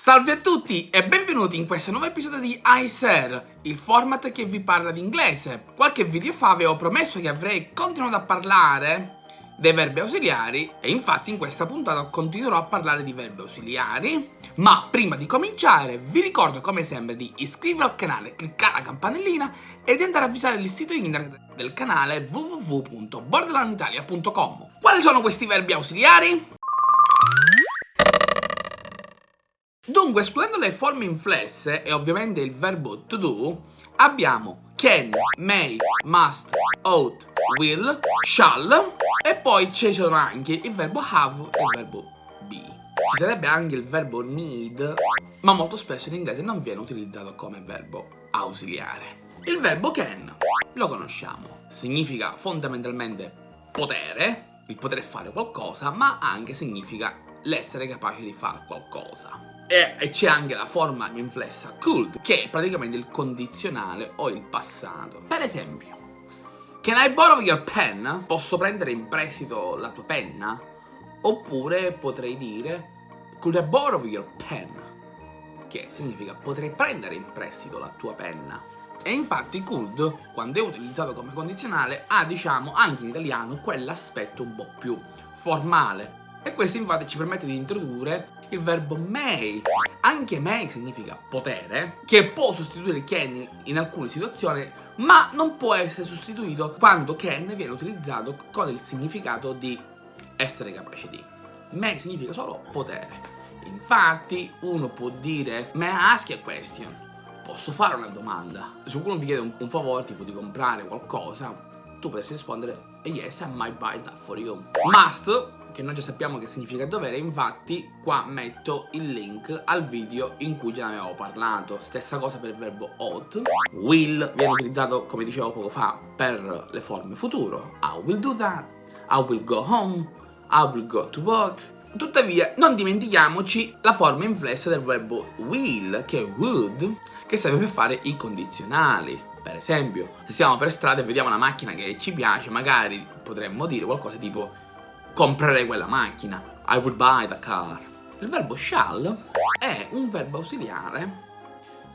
Salve a tutti e benvenuti in questo nuovo episodio di iSer, il format che vi parla di inglese. Qualche video fa avevo promesso che avrei continuato a parlare dei verbi ausiliari e infatti in questa puntata continuerò a parlare di verbi ausiliari ma prima di cominciare vi ricordo come sempre di iscrivervi al canale, cliccare la campanellina e di andare a visitare il sito internet del canale www.borderlanditalia.com Quali sono questi verbi ausiliari? Dunque, escludendo le forme inflesse e ovviamente il verbo to do, abbiamo can, may, must, ought, will, shall e poi ci sono anche il verbo have e il verbo be. Ci sarebbe anche il verbo need, ma molto spesso in inglese non viene utilizzato come verbo ausiliare. Il verbo can lo conosciamo, significa fondamentalmente potere, il poter fare qualcosa, ma anche significa l'essere capace di fare qualcosa. E c'è anche la forma inflessa could, che è praticamente il condizionale o il passato. Per esempio, Can I borrow your pen? Posso prendere in prestito la tua penna? Oppure potrei dire Could I borrow your pen? Che significa potrei prendere in prestito la tua penna. E infatti could, quando è utilizzato come condizionale, ha diciamo anche in italiano quell'aspetto un po' più formale, e questo infatti ci permette di introdurre il verbo may. Anche may significa potere, che può sostituire can in alcune situazioni, ma non può essere sostituito quando can viene utilizzato con il significato di essere capace di. May significa solo potere. Infatti uno può dire may I ask a question? Posso fare una domanda? Se qualcuno vi chiede un, un favore tipo di comprare qualcosa, tu potresti rispondere yes, I might buy that for you. Must che noi già sappiamo che significa dovere, infatti qua metto il link al video in cui già ne avevo parlato. Stessa cosa per il verbo ought. Will viene utilizzato, come dicevo poco fa, per le forme futuro. I will do that, I will go home, I will go to work. Tuttavia, non dimentichiamoci la forma inflessa del verbo will, che è would, che serve per fare i condizionali. Per esempio, se siamo per strada e vediamo una macchina che ci piace, magari potremmo dire qualcosa tipo comprerei quella macchina. I would buy the car. Il verbo shall è un verbo ausiliare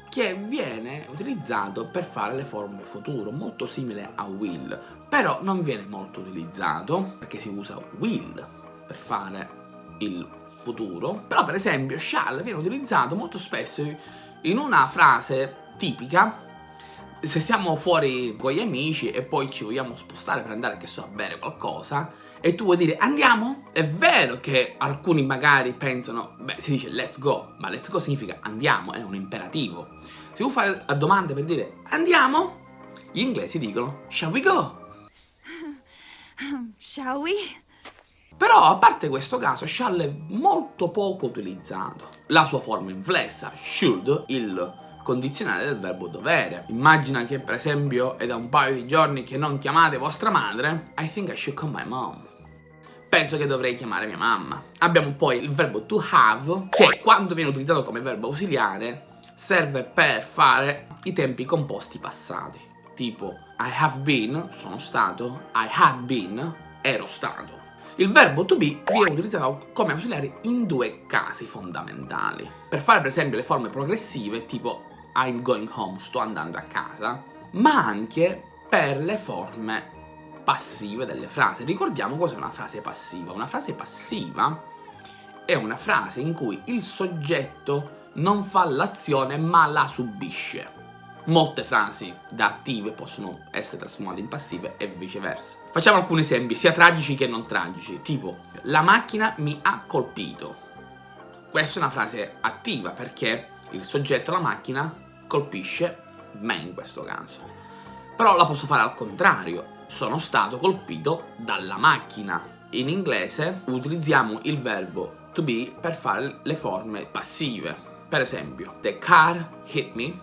che viene utilizzato per fare le forme futuro, molto simile a will, però non viene molto utilizzato perché si usa will per fare il futuro, però per esempio shall viene utilizzato molto spesso in una frase tipica se siamo fuori con gli amici e poi ci vogliamo spostare per andare, che so, a bere qualcosa e tu vuoi dire andiamo? È vero che alcuni magari pensano, beh, si dice let's go, ma let's go significa andiamo, è un imperativo. Se vuoi fare la domanda per dire andiamo, gli inglesi dicono shall we go? Shall we? Però, a parte questo caso, shall è molto poco utilizzato. La sua forma inflessa, should, il condizionale del verbo dovere. Immagina che per esempio è da un paio di giorni che non chiamate vostra madre. I think I should call my mom. Penso che dovrei chiamare mia mamma. Abbiamo poi il verbo to have, che quando viene utilizzato come verbo ausiliare serve per fare i tempi composti passati. Tipo I have been, sono stato, I had been, ero stato. Il verbo to be viene utilizzato come ausiliare in due casi fondamentali. Per fare per esempio le forme progressive tipo I'm going home, sto andando a casa, ma anche per le forme passive delle frasi. Ricordiamo cos'è una frase passiva. Una frase passiva è una frase in cui il soggetto non fa l'azione ma la subisce. Molte frasi da attive possono essere trasformate in passive e viceversa. Facciamo alcuni esempi, sia tragici che non tragici, tipo la macchina mi ha colpito. Questa è una frase attiva perché il soggetto, la macchina, colpisce me in questo caso. Però la posso fare al contrario, sono stato colpito dalla macchina. In inglese utilizziamo il verbo to be per fare le forme passive. Per esempio, the car hit me,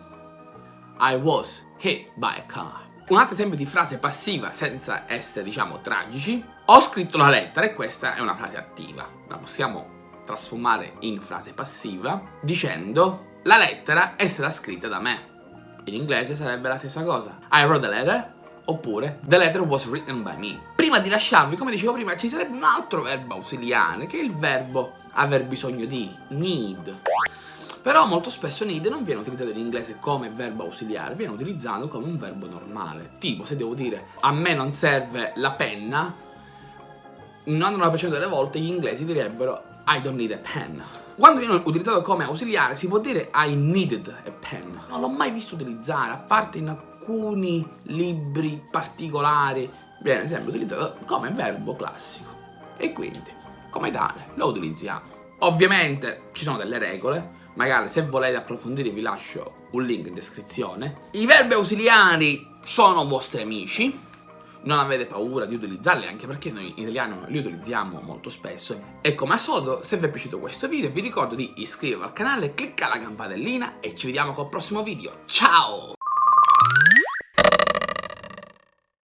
I was hit by a car. Un altro esempio di frase passiva senza essere, diciamo, tragici. Ho scritto la lettera e questa è una frase attiva. La possiamo trasformare in frase passiva dicendo la lettera è stata scritta da me. In inglese sarebbe la stessa cosa. I wrote the letter oppure the letter was written by me. Prima di lasciarvi, come dicevo prima, ci sarebbe un altro verbo ausiliare che è il verbo aver bisogno di, need. Però molto spesso need non viene utilizzato in inglese come verbo ausiliare, viene utilizzato come un verbo normale. Tipo, se devo dire a me non serve la penna, il 99% delle volte gli inglesi direbbero I don't need a pen. Quando viene utilizzato come ausiliare si può dire I needed a pen. Non l'ho mai visto utilizzare, a parte in alcuni libri particolari, viene sempre utilizzato come verbo classico. E quindi, come tale, lo utilizziamo. Ovviamente ci sono delle regole, magari se volete approfondire vi lascio un link in descrizione. I verbi ausiliari sono vostri amici, non avete paura di utilizzarli anche perché noi in italiano li utilizziamo molto spesso e come al solito se vi è piaciuto questo video vi ricordo di iscrivervi al canale, cliccare la campanellina e ci vediamo col prossimo video, ciao!